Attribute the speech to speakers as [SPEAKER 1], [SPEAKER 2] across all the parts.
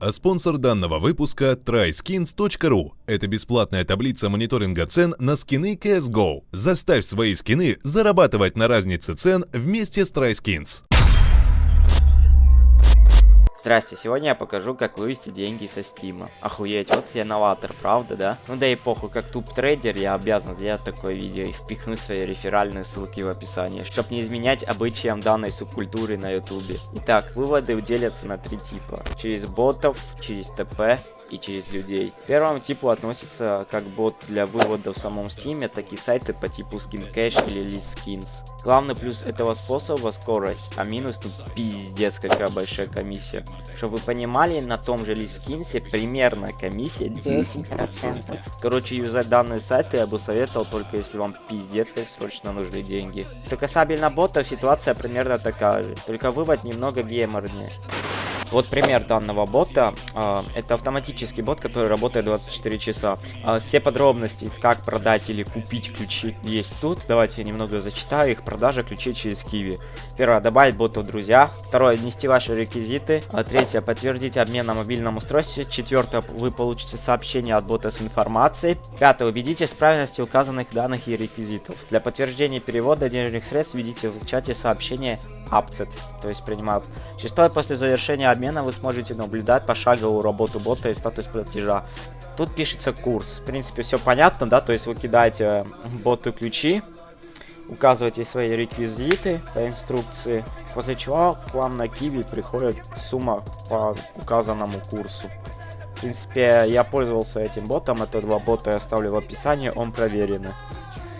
[SPEAKER 1] А спонсор данного выпуска – tryskins.ru. Это бесплатная таблица мониторинга цен на скины CSGO. Заставь свои скины зарабатывать на разнице цен вместе с TrySkins.
[SPEAKER 2] Здрасте, сегодня я покажу, как вывести деньги со стима. Охуеть, вот я новатор, правда, да? Ну да и похуй, как топ-трейдер я обязан сделать такое видео и впихнуть свои реферальные ссылки в описании, чтобы не изменять обычаям данной субкультуры на ютубе. Итак, выводы делятся на три типа. Через ботов, через ТП и через людей. К первому типу относится как бот для вывода в самом стиме, так и сайты по типу SkinCash или ListSkins. Главный плюс этого способа скорость, а минус ну пиздец какая большая комиссия. Чтобы вы понимали, на том же ListSkins примерно комиссия 10%. Короче, юзать данные сайты я бы советовал только если вам пиздец как срочно нужны деньги. Что касательно ботов, ситуация примерно такая же, только вывод немного геймернее. Вот пример данного бота. А, это автоматический бот, который работает 24 часа. А, все подробности, как продать или купить ключи, есть тут. Давайте я немного зачитаю их. Продажа ключей через Киви. Первое, добавить боту в друзья. Второе, внести ваши реквизиты. А, третье, подтвердить обмен на мобильном устройстве. Четвертое, вы получите сообщение от бота с информацией. Пятое, убедитесь в правильности указанных данных и реквизитов. Для подтверждения перевода денежных средств введите в чате сообщение Upset, то есть принимают. Шестое, после завершения обмена вы сможете наблюдать пошаговую работу бота и статус платежа. Тут пишется курс. В принципе, все понятно, да, то есть вы кидаете боту ключи, указываете свои реквизиты по инструкции, после чего к вам на киви приходит сумма по указанному курсу. В принципе, я пользовался этим ботом, это два бота я оставлю в описании, он проверенный.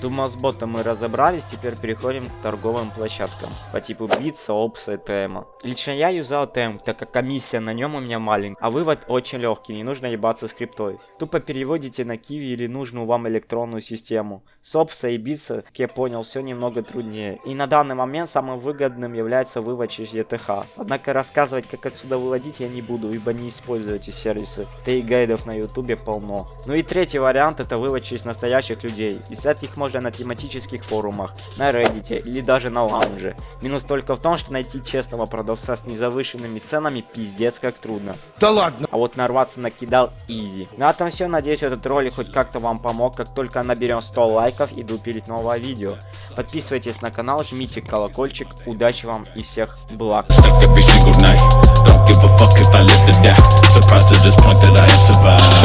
[SPEAKER 2] Думаю, с ботом мы разобрались, теперь переходим к торговым площадкам по типу Битса, Опса и ТМа. Лично я юзал ТМ, так как комиссия на нем у меня маленькая, а вывод очень легкий, не нужно ебаться скриптой. Тупо переводите на Киви или нужную вам электронную систему. С Опса и Битса, как я понял, все немного труднее. И на данный момент самым выгодным является вывод через ETH. Однако рассказывать, как отсюда выводить я не буду, ибо не использую эти сервисы. Да и гайдов на ютубе полно. Ну и третий вариант это вывод через настоящих людей. Искать их можно можно на тематических форумах, на Reddit или даже на лаунже. Минус только в том, что найти честного продавца с незавышенными ценами пиздец как трудно.
[SPEAKER 3] Да ладно!
[SPEAKER 2] А вот нарваться на кидал изи. На этом все, надеюсь этот ролик хоть как-то вам помог. Как только наберем 100 лайков, иду пилить новое видео. Подписывайтесь на канал, жмите колокольчик. Удачи вам и всех благ. boy, good luck, young play, got the play, had to say that we spray